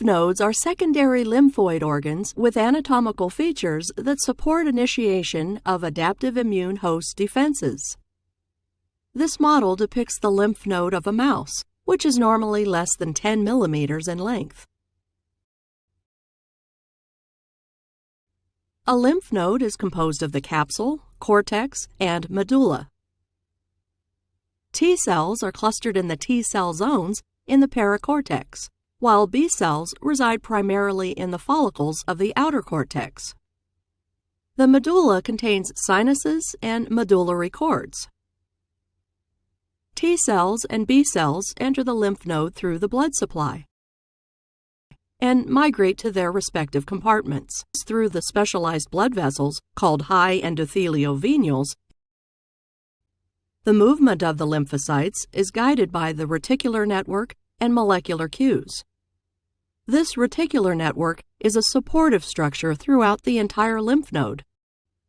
nodes are secondary lymphoid organs with anatomical features that support initiation of adaptive immune host defenses. This model depicts the lymph node of a mouse, which is normally less than 10 millimeters in length. A lymph node is composed of the capsule, cortex, and medulla. T cells are clustered in the T cell zones in the paracortex, while B cells reside primarily in the follicles of the outer cortex. The medulla contains sinuses and medullary cords. T cells and B cells enter the lymph node through the blood supply and migrate to their respective compartments through the specialized blood vessels called high endothelial venules, The movement of the lymphocytes is guided by the reticular network and molecular cues. This reticular network is a supportive structure throughout the entire lymph node.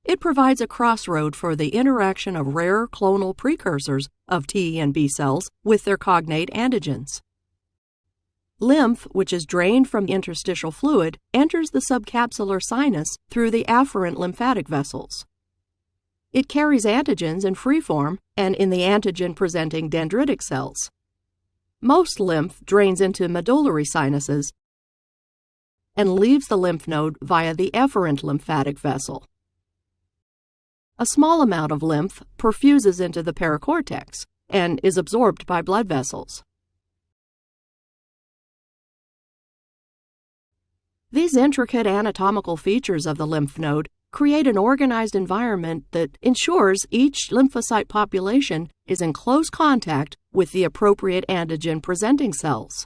It provides a crossroad for the interaction of rare clonal precursors of T and B cells with their cognate antigens. Lymph, which is drained from interstitial fluid, enters the subcapsular sinus through the afferent lymphatic vessels. It carries antigens in free form and in the antigen-presenting dendritic cells. Most lymph drains into medullary sinuses and leaves the lymph node via the efferent lymphatic vessel. A small amount of lymph perfuses into the paracortex and is absorbed by blood vessels. These intricate anatomical features of the lymph node create an organized environment that ensures each lymphocyte population is in close contact with the appropriate antigen presenting cells.